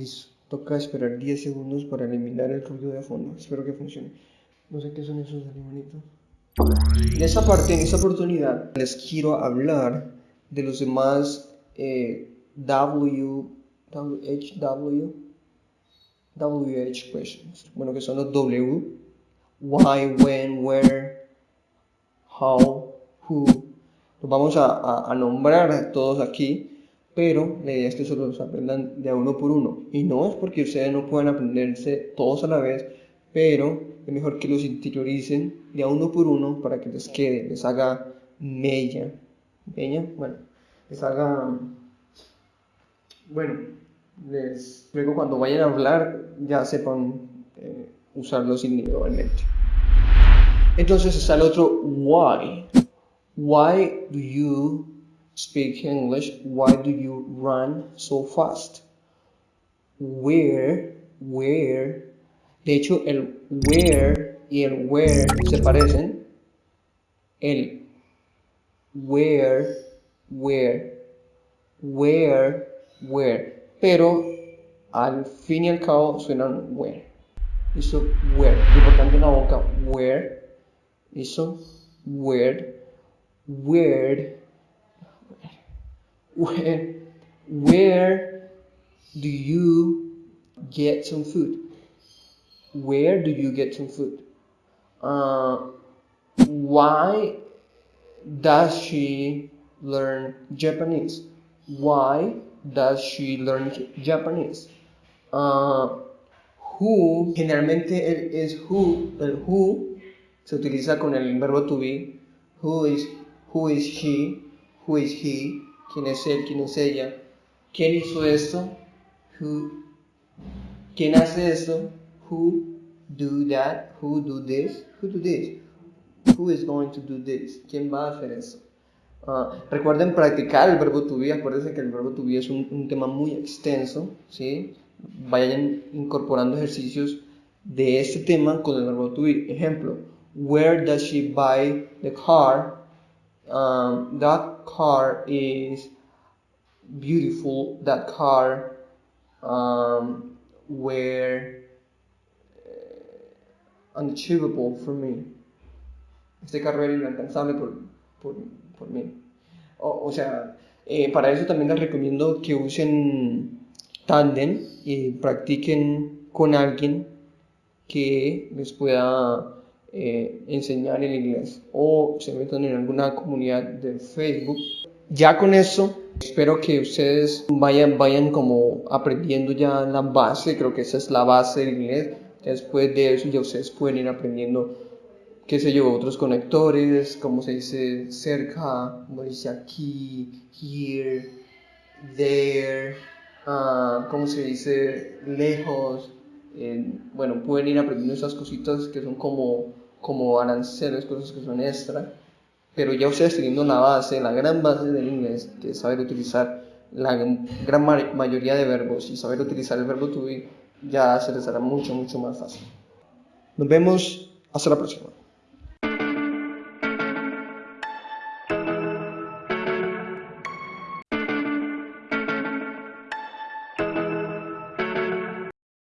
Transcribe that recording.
Listo. Toca esperar 10 segundos para eliminar el ruido de fondo. Espero que funcione. No sé qué son esos animalitos. En esta parte, en esta oportunidad, les quiero hablar de los demás eh, W, WHW, WH questions. Bueno, que son los W. Why, when, where, how, who. Los vamos a, a nombrar todos aquí pero la idea es que solo los aprendan de a uno por uno. Y no es porque ustedes no puedan aprenderse todos a la vez, pero es mejor que los interioricen de a uno por uno para que les quede, les haga mella. ¿Mella? Bueno, les haga... Bueno, les, luego cuando vayan a hablar ya sepan eh, usarlos individualmente. Entonces está el otro why. Why do you speak English, why do you run so fast? Where, where, de hecho el where y el where se parecen. El where, where, where, where, pero al fin y al cabo suenan where. Eso, where, importante en la boca, where, eso, where, where, where, where do you get some food? Where do you get some food? Uh, why does she learn Japanese? Why does she learn Japanese? Uh, who, generalmente es who, el who se utiliza con el verbo to be. Who is, who is she? Who is he? Quién es él, quién es ella, quién hizo esto, who, quién hace esto, who do that, who do this, who do this, who is going to do this, quién va a hacer eso. Uh, recuerden practicar el verbo to be, acuérdense que el verbo to be es un, un tema muy extenso, ¿sí? Vayan incorporando ejercicios de este tema con el verbo to be. Ejemplo, where does she buy the car? Um, that car is beautiful. That car um, were uh, unachievable for me. Este carro era inalcanzable por, por, por mí. O, o sea, eh, para eso también les recomiendo que usen Tandem y practiquen con alguien que les pueda eh, enseñar el inglés o se metan en alguna comunidad de Facebook. Ya con eso, espero que ustedes vayan, vayan como aprendiendo ya la base, creo que esa es la base del inglés. Después de eso ya ustedes pueden ir aprendiendo, qué sé yo, otros conectores, como se dice cerca, como dice aquí, here, there, uh, como se dice lejos. Bueno, pueden ir aprendiendo esas cositas que son como como aranceles, cosas que son extra, pero ya ustedes teniendo la base, la gran base del inglés, que es saber utilizar la gran mayoría de verbos y saber utilizar el verbo to be, ya se les hará mucho, mucho más fácil. Nos vemos, hasta la próxima.